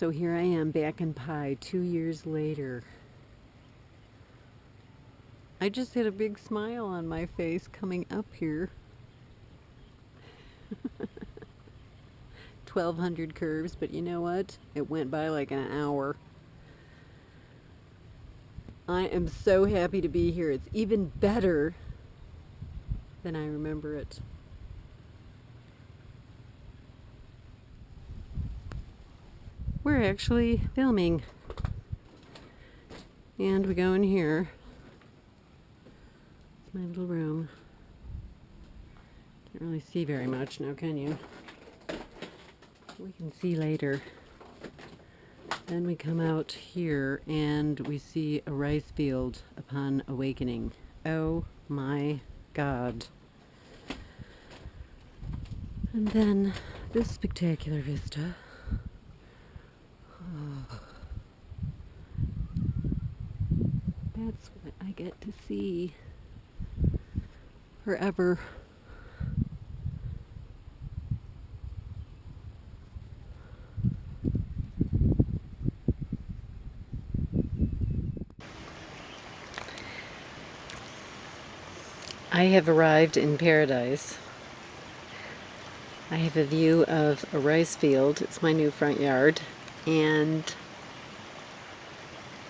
So here I am back in Pai two years later. I just had a big smile on my face coming up here. 1200 curves, but you know what? It went by like an hour. I am so happy to be here. It's even better than I remember it. We're actually filming. And we go in here. It's my little room. Can't really see very much now, can you? We can see later. Then we come out here and we see a rice field upon awakening. Oh my god. And then this spectacular vista. Oh. That's what I get to see forever. I have arrived in paradise. I have a view of a rice field. It's my new front yard. And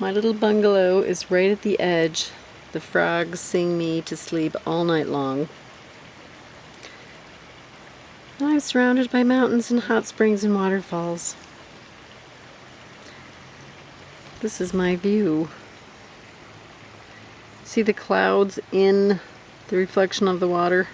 my little bungalow is right at the edge. The frogs sing me to sleep all night long. And I'm surrounded by mountains and hot springs and waterfalls. This is my view. See the clouds in the reflection of the water.